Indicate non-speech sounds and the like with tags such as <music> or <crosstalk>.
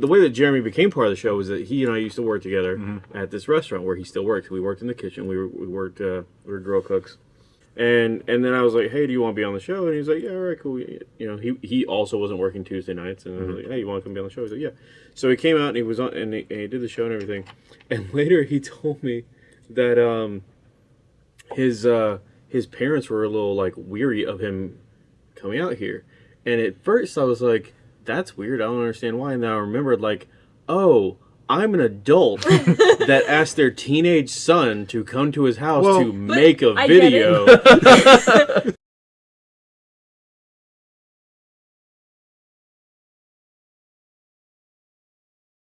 the way that Jeremy became part of the show was that he and I used to work together Mm-hmm. at this restaurant where he still works. We worked in the kitchen. We were, we worked uh, we were grill cooks. And and then I was like, hey, do you want to be on the show? And he's like, yeah, all right, cool. You know, he he also wasn't working Tuesday nights, and I was like, hey, you want to come be on the show? He's like, yeah. So he came out and he was on and he, and he did the show and everything. And <laughs> later he told me that um his uh his parents were a little like weary of him coming out here. And at first I was like, that's weird. I don't understand why. And then I remembered like, oh, I'm an adult <laughs> that asked their teenage son to come to his house Well- to make a I get it. video. <laughs> <laughs>